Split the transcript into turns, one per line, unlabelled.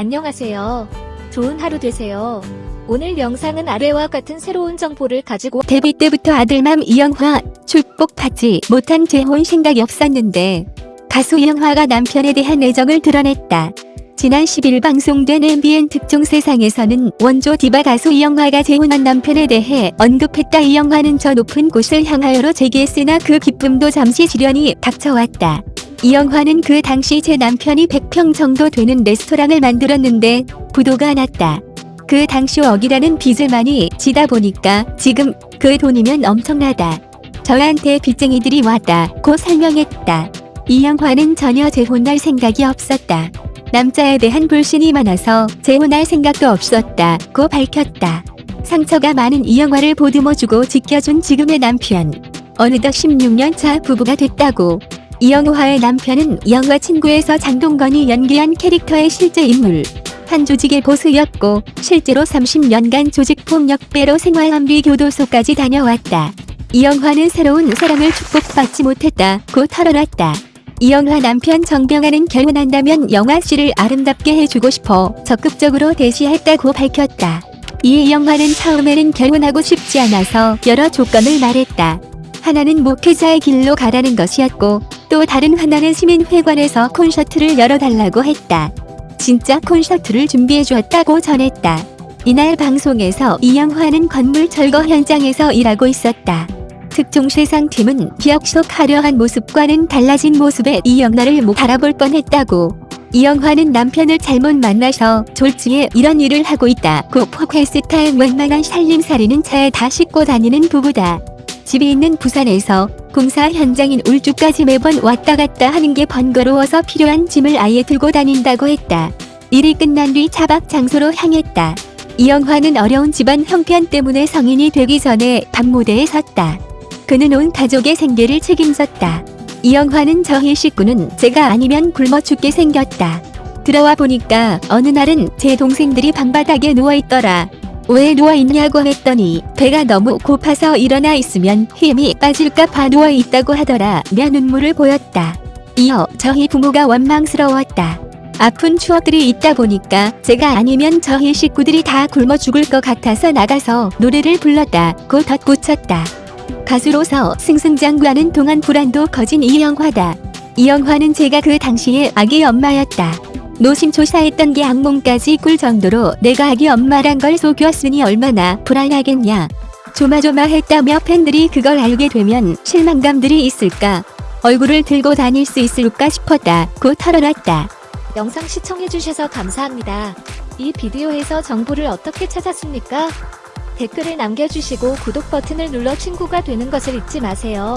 안녕하세요. 좋은 하루 되세요. 오늘 영상은 아래와 같은 새로운 정보를 가지고
데뷔 때부터 아들맘 이영화 축복받지 못한 재혼 생각이 없었는데 가수 이영화가 남편에 대한 애정을 드러냈다. 지난 10일 방송된 MBN 특종 세상에서는 원조 디바 가수 이영화가 재혼한 남편에 대해 언급했다. 이영화는 저 높은 곳을 향하여로 제기했으나 그 기쁨도 잠시 지련이 닥쳐왔다. 이영화는 그 당시 제 남편이 100평 정도 되는 레스토랑을 만들었는데 부도가 났다. 그 당시 억이라는 빚을 많이 지다 보니까 지금 그 돈이면 엄청나다. 저한테 빚쟁이들이 왔다. 고 설명했다. 이영화는 전혀 재혼할 생각이 없었다. 남자에 대한 불신이 많아서 재혼할 생각도 없었다. 고 밝혔다. 상처가 많은 이영화를 보듬어주고 지켜준 지금의 남편. 어느덧 16년 차 부부가 됐다고. 이영화의 남편은 영화 친구에서 장동건이 연기한 캐릭터의 실제 인물. 한 조직의 보스였고 실제로 30년간 조직폭력배로 생활한 뒤 교도소까지 다녀왔다. 이영화는 새로운 사랑을 축복받지 못했다고 털어놨다. 이영화 남편 정병아는 결혼한다면 영화 씨를 아름답게 해주고 싶어 적극적으로 대시했다고 밝혔다. 이에 이영화는 처음에는 결혼하고 싶지 않아서 여러 조건을 말했다. 하나는 목회자의 길로 가라는 것이었고 또 다른 하나는 시민회관에서 콘서트를 열어달라고 했다. 진짜 콘서트를 준비해 주었다고 전했다. 이날 방송에서 이영화는 건물 철거 현장에서 일하고 있었다. 특종 세상팀은 기억 속 화려한 모습과는 달라진 모습의 이영화를 못 바라볼 뻔했다고. 이영화는 남편을 잘못 만나서 졸지에 이런 일을 하고 있다고 포크스타의 웬만한 살림살이는 차에 다 싣고 다니는 부부다. 집이 있는 부산에서 공사 현장인 울주까지 매번 왔다 갔다 하는 게 번거로워서 필요한 짐을 아예 들고 다닌다고 했다. 일이 끝난 뒤 차박 장소로 향했다. 이영화는 어려운 집안 형편 때문에 성인이 되기 전에 밤무대에 섰다. 그는 온 가족의 생계를 책임졌다. 이영화는 저희 식구는 제가 아니면 굶어 죽게 생겼다. 들어와 보니까 어느 날은 제 동생들이 방바닥에 누워있더라. 왜 누워있냐고 했더니 배가 너무 고파서 일어나 있으면 힘이 빠질까 봐 누워있다고 하더라 며 눈물을 보였다. 이어 저희 부모가 원망스러웠다. 아픈 추억들이 있다 보니까 제가 아니면 저희 식구들이 다 굶어 죽을 것 같아서 나가서 노래를 불렀다고 덧붙였다. 가수로서 승승장구하는 동안 불안도 거진 이영화다. 이영화는 제가 그 당시에 아기 엄마였다. 노심초사했던 게 악몽까지 꿀 정도로 내가 아기 엄마란 걸 속였으니 얼마나 불안하겠냐. 조마조마했다며 팬들이 그걸 알게 되면 실망감들이 있을까. 얼굴을 들고 다닐 수 있을까 싶었다 고 털어놨다.
영상 시청해주셔서 감사합니다. 이 비디오에서 정보를 어떻게 찾았습니까? 댓글을 남겨주시고 구독 버튼을 눌러 친구가 되는 것을 잊지 마세요.